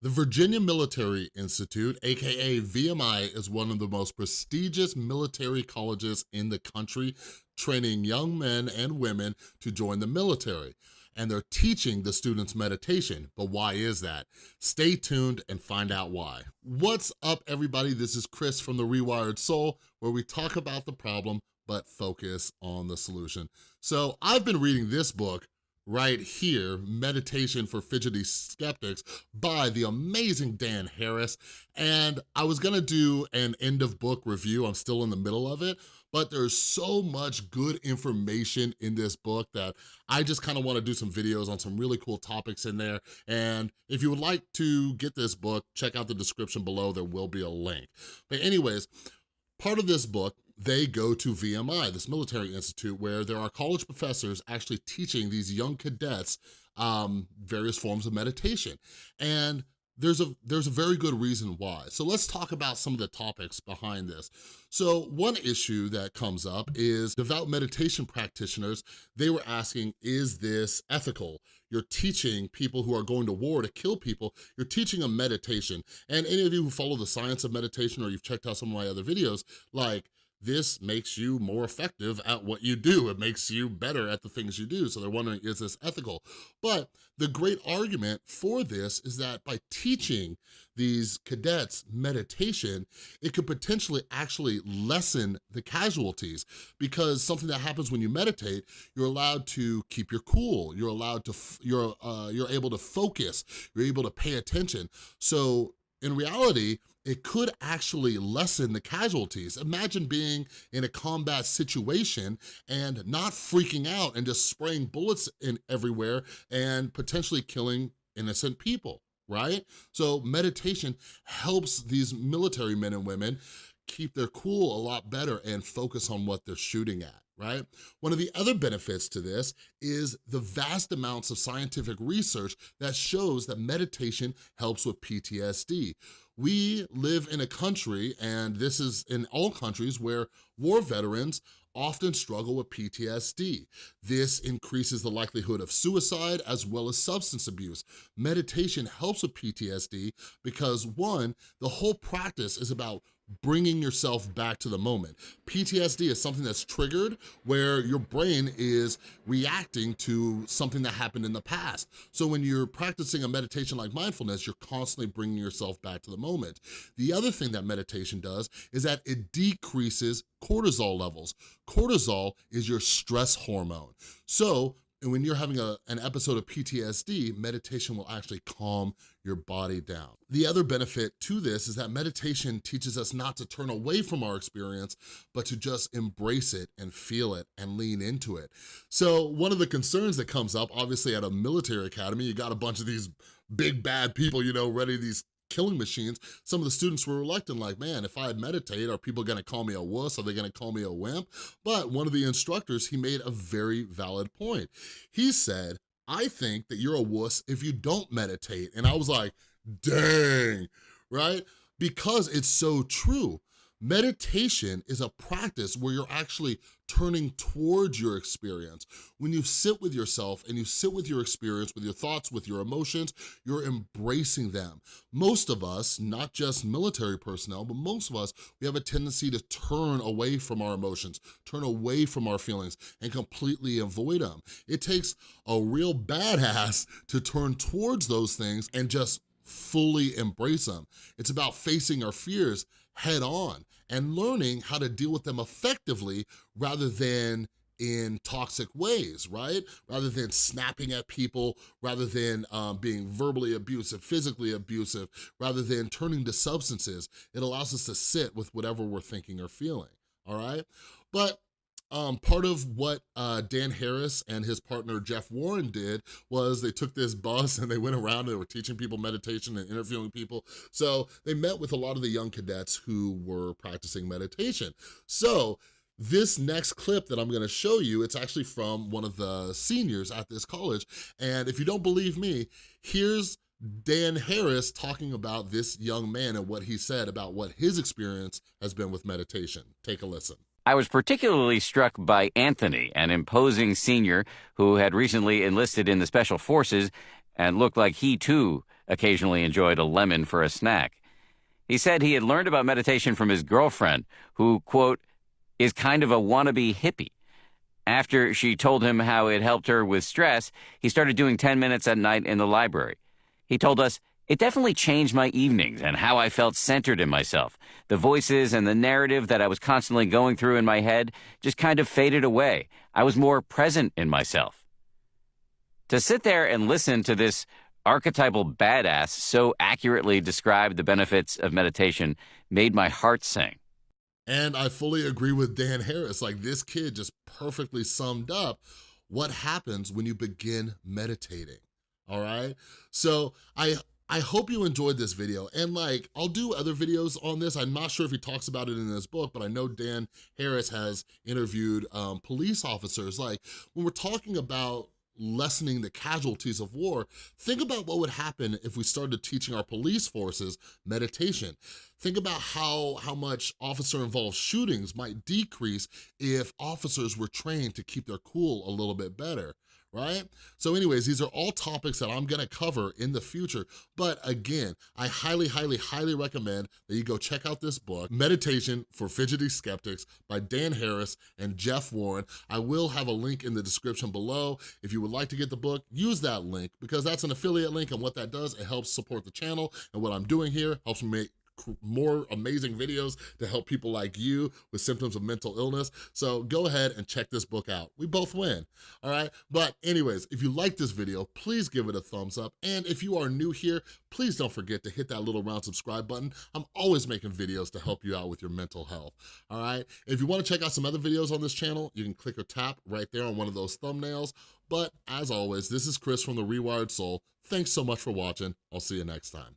The Virginia Military Institute, AKA VMI, is one of the most prestigious military colleges in the country, training young men and women to join the military. And they're teaching the students meditation, but why is that? Stay tuned and find out why. What's up, everybody? This is Chris from The Rewired Soul, where we talk about the problem, but focus on the solution. So I've been reading this book right here, Meditation for Fidgety Skeptics by the amazing Dan Harris. And I was gonna do an end of book review, I'm still in the middle of it, but there's so much good information in this book that I just kind of wanna do some videos on some really cool topics in there. And if you would like to get this book, check out the description below, there will be a link. But anyways, part of this book they go to VMI, this military institute, where there are college professors actually teaching these young cadets um, various forms of meditation. And there's a, there's a very good reason why. So let's talk about some of the topics behind this. So one issue that comes up is devout meditation practitioners, they were asking, is this ethical? You're teaching people who are going to war to kill people, you're teaching them meditation. And any of you who follow the science of meditation or you've checked out some of my other videos, like this makes you more effective at what you do. It makes you better at the things you do. So they're wondering, is this ethical? But the great argument for this is that by teaching these cadets meditation, it could potentially actually lessen the casualties because something that happens when you meditate, you're allowed to keep your cool. You're allowed to, you're, uh, you're able to focus. You're able to pay attention. So in reality, it could actually lessen the casualties. Imagine being in a combat situation and not freaking out and just spraying bullets in everywhere and potentially killing innocent people, right? So meditation helps these military men and women keep their cool a lot better and focus on what they're shooting at right? One of the other benefits to this is the vast amounts of scientific research that shows that meditation helps with PTSD. We live in a country, and this is in all countries, where war veterans often struggle with PTSD. This increases the likelihood of suicide as well as substance abuse. Meditation helps with PTSD because one, the whole practice is about bringing yourself back to the moment. PTSD is something that's triggered where your brain is reacting to something that happened in the past. So when you're practicing a meditation like mindfulness, you're constantly bringing yourself back to the moment. The other thing that meditation does is that it decreases cortisol levels. Cortisol is your stress hormone. So and when you're having a, an episode of PTSD, meditation will actually calm your body down. The other benefit to this is that meditation teaches us not to turn away from our experience, but to just embrace it and feel it and lean into it. So one of the concerns that comes up, obviously at a military academy, you got a bunch of these big bad people, you know, ready these killing machines, some of the students were reluctant, like, man, if I meditate, are people gonna call me a wuss? Are they gonna call me a wimp? But one of the instructors, he made a very valid point. He said, I think that you're a wuss if you don't meditate. And I was like, dang, right? Because it's so true. Meditation is a practice where you're actually turning towards your experience. When you sit with yourself and you sit with your experience, with your thoughts, with your emotions, you're embracing them. Most of us, not just military personnel, but most of us, we have a tendency to turn away from our emotions, turn away from our feelings, and completely avoid them. It takes a real badass to turn towards those things and just fully embrace them. It's about facing our fears head on and learning how to deal with them effectively rather than in toxic ways, right? Rather than snapping at people, rather than um, being verbally abusive, physically abusive, rather than turning to substances. It allows us to sit with whatever we're thinking or feeling, all right? But um, part of what uh, Dan Harris and his partner Jeff Warren did was they took this bus and they went around and they were teaching people meditation and interviewing people. So they met with a lot of the young cadets who were practicing meditation. So this next clip that I'm gonna show you, it's actually from one of the seniors at this college. And if you don't believe me, here's Dan Harris talking about this young man and what he said about what his experience has been with meditation. Take a listen. I was particularly struck by Anthony, an imposing senior who had recently enlisted in the Special Forces and looked like he too occasionally enjoyed a lemon for a snack. He said he had learned about meditation from his girlfriend, who, quote, is kind of a wannabe hippie. After she told him how it helped her with stress, he started doing 10 minutes at night in the library. He told us, it definitely changed my evenings and how I felt centered in myself. The voices and the narrative that I was constantly going through in my head just kind of faded away. I was more present in myself. To sit there and listen to this archetypal badass so accurately describe the benefits of meditation made my heart sing. And I fully agree with Dan Harris. Like this kid just perfectly summed up what happens when you begin meditating, all right? So I I hope you enjoyed this video and like I'll do other videos on this. I'm not sure if he talks about it in his book, but I know Dan Harris has interviewed um, police officers. Like when we're talking about lessening the casualties of war, think about what would happen if we started teaching our police forces meditation. Think about how, how much officer-involved shootings might decrease if officers were trained to keep their cool a little bit better right? So anyways, these are all topics that I'm gonna cover in the future. But again, I highly, highly, highly recommend that you go check out this book, Meditation for Fidgety Skeptics by Dan Harris and Jeff Warren. I will have a link in the description below. If you would like to get the book, use that link because that's an affiliate link and what that does, it helps support the channel and what I'm doing here helps me make more amazing videos to help people like you with symptoms of mental illness. So go ahead and check this book out. We both win, all right? But anyways, if you like this video, please give it a thumbs up. And if you are new here, please don't forget to hit that little round subscribe button. I'm always making videos to help you out with your mental health, all right? If you wanna check out some other videos on this channel, you can click or tap right there on one of those thumbnails. But as always, this is Chris from The Rewired Soul. Thanks so much for watching. I'll see you next time.